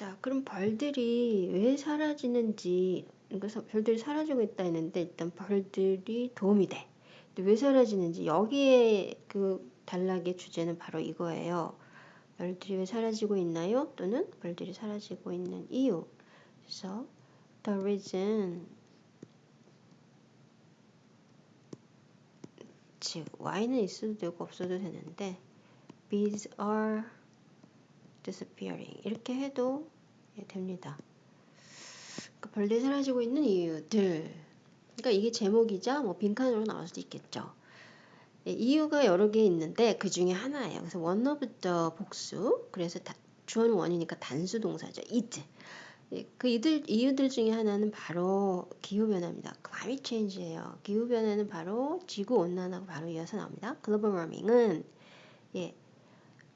자, 그럼 벌들이 왜 사라지는지, 그래서 벌들이 사라지고 있다 했는데, 일단 벌들이 도움이 돼. 왜 사라지는지, 여기에 그 단락의 주제는 바로 이거예요. 벌들이 왜 사라지고 있나요? 또는 벌들이 사라지고 있는 이유. 그래서, the reason, 즉, y는 있어도 되고 없어도 되는데, bees are disappearing 이렇게 해도 됩니다. 그러니까 벌레 사라지고 있는 이유들. 그러니까 이게 제목이자 뭐 빈칸으로 나올 수도 있겠죠. 예, 이유가 여러 개 있는데 그 중에 하나예요. 그래서 the 복수. 그래서 다, 주어는 원이니까 단수 동사죠. it. 예, 그 이들, 이유들 중에 하나는 바로 기후변화입니다. climate change예요. 기후변화는 바로 지구온난화가 바로 이어서 나옵니다. global warming은 예,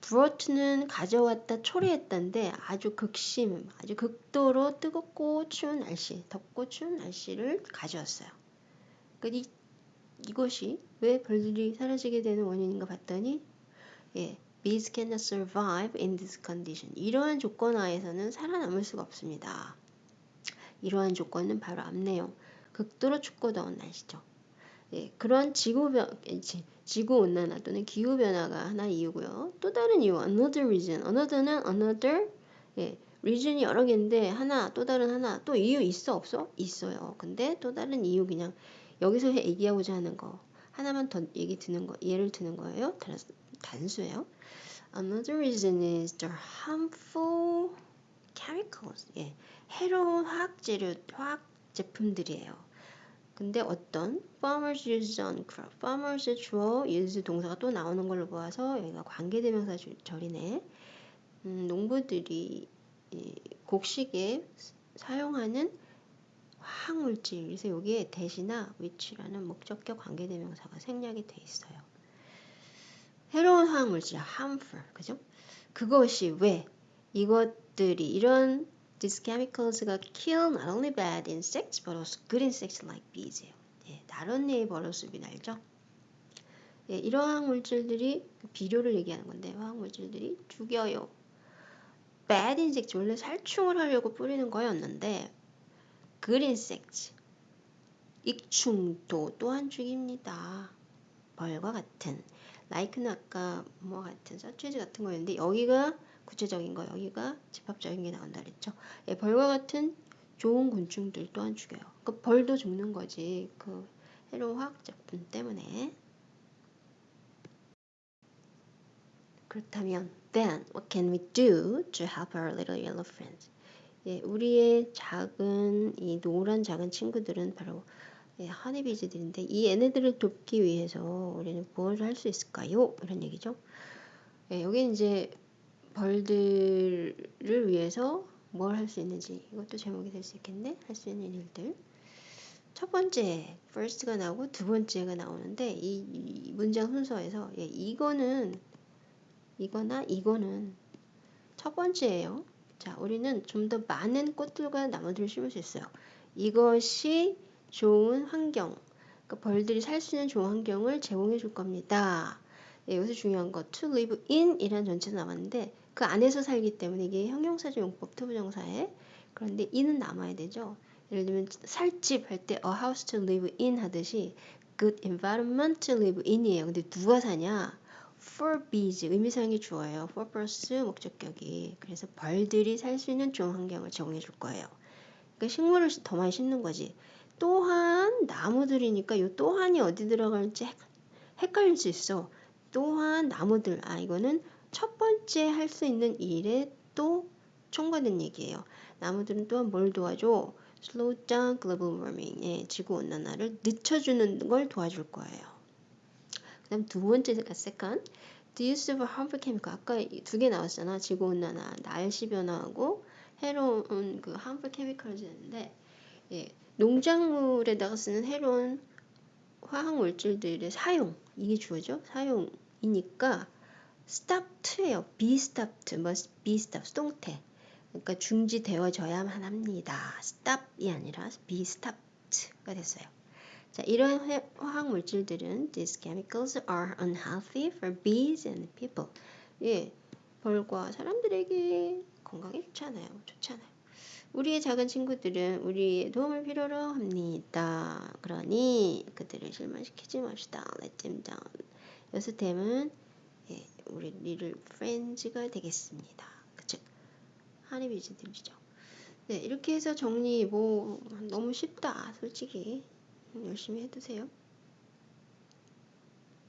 브로트는 가져왔다 초래했던데 아주 극심, 아주 극도로 뜨겁고 추운 날씨, 덥고 추운 날씨를 가져왔어요. 그러니까 이, 이것이 왜 벌들이 사라지게 되는 원인인가 봤더니 예, bees cannot survive in this condition. 이러한 조건 하에서는 살아남을 수가 없습니다. 이러한 조건은 바로 앞 내용, 극도로 춥고 더운 날씨죠. 예, 그런 지구변, 지구 온난화 또는 기후 변화가 하나 이유고요. 또 다른 이유, another reason. another는 another 예, reason이 여러 개인데 하나 또 다른 하나 또 이유 있어 없어? 있어요. 근데 또 다른 이유 그냥 여기서 얘기하고자 하는 거 하나만 더 얘기 드는 거 예를 드는 거예요. 단수예요. Another reason is the harmful chemicals. 예, 해로운 화학 재료, 화학 제품들이에요. 근데 어떤 farmers use on crop, farmers 주어 use 동사가 또 나오는 걸로 보아서 여기가 관계대명사 절이네. 음, 농부들이 이 곡식에 사용하는 화학물질 그래서 여기에 대시나 위치라는 목적격 관계대명사가 생략이 돼 있어요. 해로운 화학물질 harmful 그죠? 그것이 왜 이것들이 이런 These chemicals가 kill not only bad insects but also good insects like bees예요. 예, 다른 류의 버러스비 알죠? 예, 이러한 물질들이 비료를 얘기하는 건데 화학 물질들이 죽여요. bad insect 원래 살충을 하려고 뿌리는 거였는데 good insect 익충도 또한 죽입니다. 벌과 같은 like는 아까 뭐 같은 서치즈 같은 거였는데 여기가 구체적인 거 여기가 집합적인 게 나온다 그랬죠. 예, 벌과 같은 좋은 곤충들 또한 죽여요. 그 벌도 죽는 거지. 그 해로운 화학 제품 때문에. 그렇다면 then what can we do to help our little yellow friends? 예, 우리의 작은 이 노란 작은 친구들은 바로 예, 허니비즈들인데 이 얘네들을 돕기 위해서 우리는 무엇을 할 수 있을까요? 이런 얘기죠. 예, 여기 이제 벌들을 위해서 뭘 할 수 있는지 이것도 제목이 될 수 있겠네. 할 수 있는 일들. 첫 번째 first가 나오고 두 번째가 나오는데 이, 이 문장 순서에서 예, 이거는 이거나 이거는 첫 번째예요. 자, 우리는 좀 더 많은 꽃들과 나무들을 심을 수 있어요. 이것이 좋은 환경, 그러니까 벌들이 살 수 있는 좋은 환경을 제공해 줄 겁니다. 예, 여기서 중요한 거 to live in 이라는 전치사가 나왔는데 그 안에서 살기 때문에 이게 형용사적 용법 to부정사에 그런데 in은 남아야 되죠. 예를 들면 살집 할 때 a house to live in 하듯이 good environment to live in이에요. 근데 누가 사냐? for bees 의미상의 주어요. for 플러스 목적격이 그래서 벌들이 살 수 있는 좋은 환경을 제공해 줄 거예요. 그러니까 식물을 더 많이 심는 거지. 또한 나무들이니까 이 또한이 어디 들어갈지 헷갈릴 수 있어. 또한 나무들 아 이거는 첫 번째 할 수 있는 일에 또 첨가된 얘기예요. 나무들은 또한 뭘 도와줘? slow down global warming, 예, 지구 온난화를 늦춰주는 걸 도와줄 거예요. 그 다음 두 번째가 second, the use of harmful chemical. 아까 두 개 나왔잖아. 지구 온난화, 날씨 변화하고 해로운 그 harmful chemicals였는데, 예, 농작물에다가 쓰는 해로운 화학 물질들의 사용, 이게 주어죠. 사용이니까 stopped예요. be stopped, must be stopped, 수동태. 그러니까 중지되어져야만 합니다. stop이 아니라 be stopked가 됐어요. 자, 이러한 화학 물질들은 these chemicals are unhealthy for bees and people. 예, 벌과 사람들에게 건강에 좋잖아요. 좋잖아요. 우리의 작은 친구들은 우리의 도움을 필요로 합니다. 그러니 그들을 실망시키지 맙시다. Let them down. them은 예, 우리 little friends가 되겠습니다. 그쵸? 하니비즈 들리죠? 네, 이렇게 해서 정리 뭐 너무 쉽다. 솔직히 열심히 해두세요.